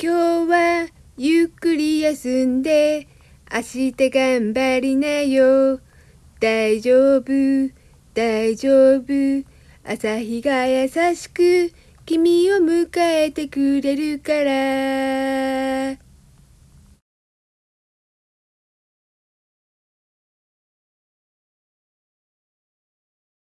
今日はゆっくり休んで明日頑張りなよ。大丈夫大丈夫。朝日が優しく君を迎えてくれるから。